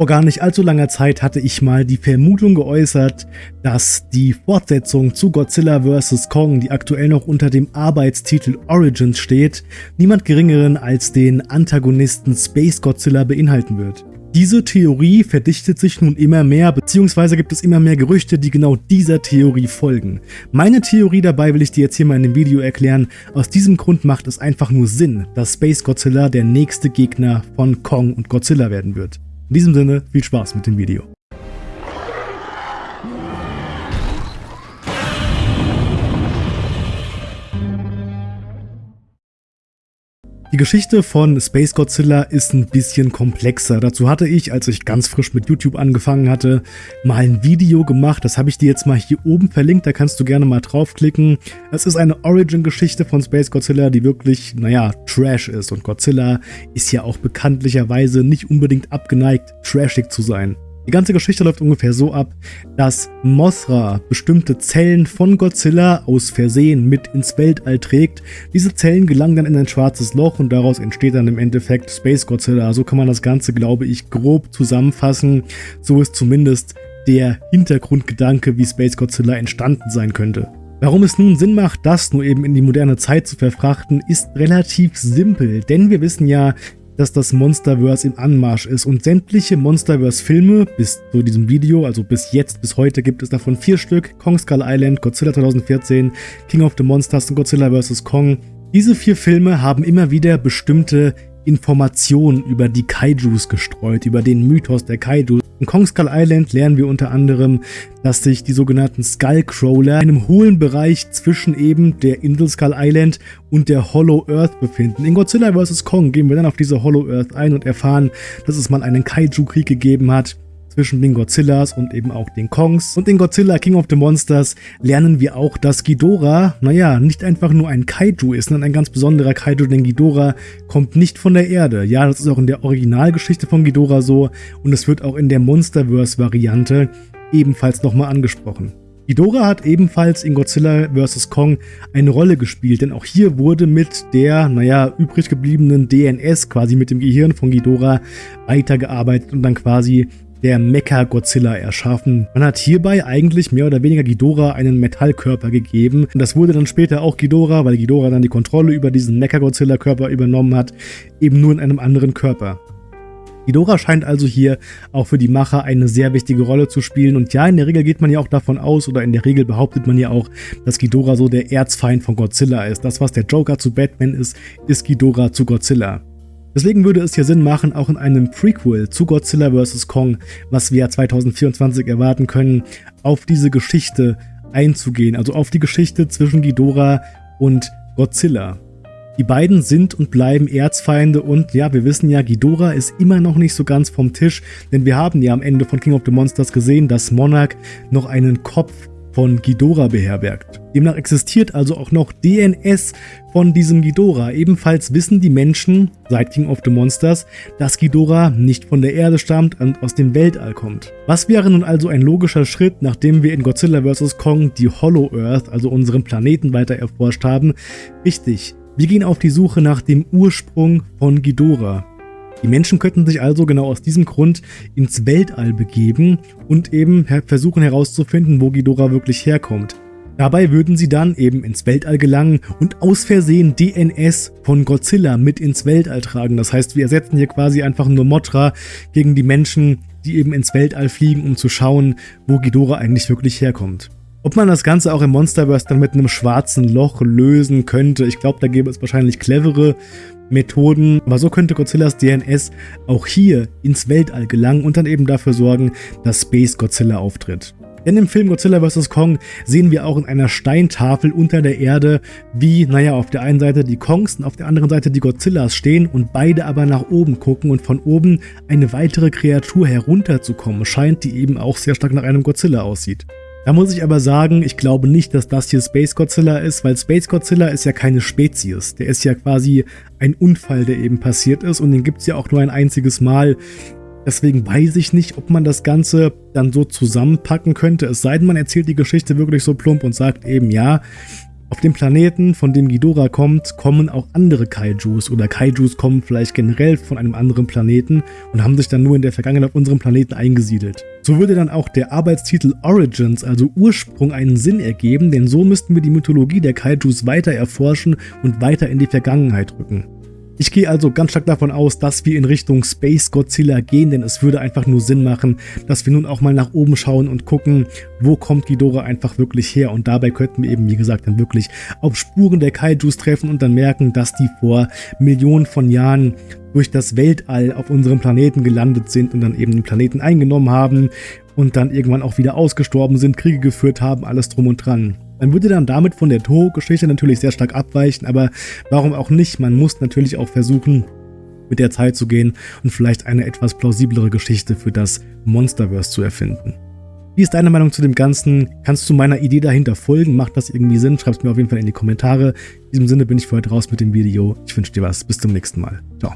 Vor gar nicht allzu langer Zeit hatte ich mal die Vermutung geäußert, dass die Fortsetzung zu Godzilla vs. Kong, die aktuell noch unter dem Arbeitstitel Origins steht, niemand geringeren als den Antagonisten Space Godzilla beinhalten wird. Diese Theorie verdichtet sich nun immer mehr, beziehungsweise gibt es immer mehr Gerüchte, die genau dieser Theorie folgen. Meine Theorie dabei will ich dir jetzt hier mal in dem Video erklären. Aus diesem Grund macht es einfach nur Sinn, dass Space Godzilla der nächste Gegner von Kong und Godzilla werden wird. In diesem Sinne, viel Spaß mit dem Video. Die Geschichte von Space Godzilla ist ein bisschen komplexer. Dazu hatte ich, als ich ganz frisch mit YouTube angefangen hatte, mal ein Video gemacht. Das habe ich dir jetzt mal hier oben verlinkt, da kannst du gerne mal draufklicken. Es ist eine Origin-Geschichte von Space Godzilla, die wirklich, naja, Trash ist. Und Godzilla ist ja auch bekanntlicherweise nicht unbedingt abgeneigt, trashig zu sein. Die ganze Geschichte läuft ungefähr so ab, dass Mothra bestimmte Zellen von Godzilla aus Versehen mit ins Weltall trägt. Diese Zellen gelangen dann in ein schwarzes Loch und daraus entsteht dann im Endeffekt Space Godzilla. So kann man das Ganze, glaube ich, grob zusammenfassen. So ist zumindest der Hintergrundgedanke, wie Space Godzilla entstanden sein könnte. Warum es nun Sinn macht, das nur eben in die moderne Zeit zu verfrachten, ist relativ simpel, denn wir wissen ja, dass das Monsterverse im Anmarsch ist und sämtliche Monsterverse-Filme bis zu diesem Video, also bis jetzt, bis heute gibt es davon vier Stück, Kong Skull Island, Godzilla 2014, King of the Monsters und Godzilla vs. Kong. Diese vier Filme haben immer wieder bestimmte Informationen über die Kaijus gestreut, über den Mythos der Kaijus. In Kong Skull Island lernen wir unter anderem, dass sich die sogenannten Skullcrawler in einem hohlen Bereich zwischen eben der Insel Skull Island und der Hollow Earth befinden. In Godzilla vs. Kong gehen wir dann auf diese Hollow Earth ein und erfahren, dass es mal einen Kaiju-Krieg gegeben hat, zwischen den Godzillas und eben auch den Kongs. Und in Godzilla King of the Monsters lernen wir auch, dass Ghidorah, naja, nicht einfach nur ein Kaiju ist, sondern ein ganz besonderer Kaiju, denn Ghidorah kommt nicht von der Erde. Ja, das ist auch in der Originalgeschichte von Ghidorah so und es wird auch in der Monsterverse-Variante ebenfalls nochmal angesprochen. Ghidorah hat ebenfalls in Godzilla vs. Kong eine Rolle gespielt, denn auch hier wurde mit der, naja, übrig gebliebenen DNS, quasi mit dem Gehirn von Ghidorah, weitergearbeitet und dann quasi der Mecha-Godzilla erschaffen. Man hat hierbei eigentlich mehr oder weniger Ghidorah einen Metallkörper gegeben. Und das wurde dann später auch Ghidorah, weil Ghidorah dann die Kontrolle über diesen Mecha-Godzilla-Körper übernommen hat, eben nur in einem anderen Körper. Ghidorah scheint also hier auch für die Macher eine sehr wichtige Rolle zu spielen. Und ja, in der Regel geht man ja auch davon aus, oder in der Regel behauptet man ja auch, dass Ghidorah so der Erzfeind von Godzilla ist. Das, was der Joker zu Batman ist, ist Ghidorah zu Godzilla. Deswegen würde es hier Sinn machen, auch in einem Prequel zu Godzilla vs. Kong, was wir 2024 erwarten können, auf diese Geschichte einzugehen, also auf die Geschichte zwischen Ghidorah und Godzilla. Die beiden sind und bleiben Erzfeinde und ja, wir wissen ja, Ghidorah ist immer noch nicht so ganz vom Tisch, denn wir haben ja am Ende von King of the Monsters gesehen, dass Monarch noch einen Kopf von Ghidorah beherbergt. Demnach existiert also auch noch DNS von diesem Ghidorah. Ebenfalls wissen die Menschen seit King of the Monsters, dass Ghidorah nicht von der Erde stammt und aus dem Weltall kommt. Was wäre nun also ein logischer Schritt, nachdem wir in Godzilla vs. Kong die Hollow Earth, also unseren Planeten, weiter erforscht haben? Richtig, wir gehen auf die Suche nach dem Ursprung von Ghidorah. Die Menschen könnten sich also genau aus diesem Grund ins Weltall begeben und eben versuchen herauszufinden, wo Ghidorah wirklich herkommt. Dabei würden sie dann eben ins Weltall gelangen und aus Versehen DNS von Godzilla mit ins Weltall tragen. Das heißt, wir ersetzen hier quasi einfach nur Motra gegen die Menschen, die eben ins Weltall fliegen, um zu schauen, wo Ghidorah eigentlich wirklich herkommt. Ob man das Ganze auch im Monsterverse dann mit einem schwarzen Loch lösen könnte, ich glaube, da gäbe es wahrscheinlich clevere Methoden, aber so könnte Godzillas DNS auch hier ins Weltall gelangen und dann eben dafür sorgen, dass Space Godzilla auftritt. Denn im Film Godzilla vs. Kong sehen wir auch in einer Steintafel unter der Erde, wie, naja, auf der einen Seite die Kongs und auf der anderen Seite die Godzillas stehen und beide aber nach oben gucken und von oben eine weitere Kreatur herunterzukommen scheint, die eben auch sehr stark nach einem Godzilla aussieht. Da muss ich aber sagen, ich glaube nicht, dass das hier Space Godzilla ist, weil Space Godzilla ist ja keine Spezies. Der ist ja quasi ein Unfall, der eben passiert ist und den gibt es ja auch nur ein einziges Mal. Deswegen weiß ich nicht, ob man das Ganze dann so zusammenpacken könnte. Es sei denn, man erzählt die Geschichte wirklich so plump und sagt eben, ja, Auf dem Planeten, von dem Ghidorah kommt, kommen auch andere Kaijus oder Kaijus kommen vielleicht generell von einem anderen Planeten und haben sich dann nur in der Vergangenheit auf unserem Planeten eingesiedelt. So würde dann auch der Arbeitstitel Origins, also Ursprung, einen Sinn ergeben, denn so müssten wir die Mythologie der Kaijus weiter erforschen und weiter in die Vergangenheit rücken. Ich gehe also ganz stark davon aus, dass wir in Richtung Space Godzilla gehen, denn es würde einfach nur Sinn machen, dass wir nun auch mal nach oben schauen und gucken, wo kommt Ghidorah einfach wirklich her. Und dabei könnten wir eben, wie gesagt, dann wirklich auf Spuren der Kaijus treffen und dann merken, dass die vor Millionen von Jahren durch das Weltall auf unserem Planeten gelandet sind und dann eben den Planeten eingenommen haben und dann irgendwann auch wieder ausgestorben sind, Kriege geführt haben, alles drum und dran. Man würde dann damit von der Toho-Geschichte natürlich sehr stark abweichen, aber warum auch nicht? Man muss natürlich auch versuchen, mit der Zeit zu gehen und vielleicht eine etwas plausiblere Geschichte für das Monsterverse zu erfinden. Wie ist deine Meinung zu dem Ganzen? Kannst du meiner Idee dahinter folgen? Macht das irgendwie Sinn? Schreib es mir auf jeden Fall in die Kommentare. In diesem Sinne bin ich für heute raus mit dem Video. Ich wünsche dir was. Bis zum nächsten Mal. Ciao.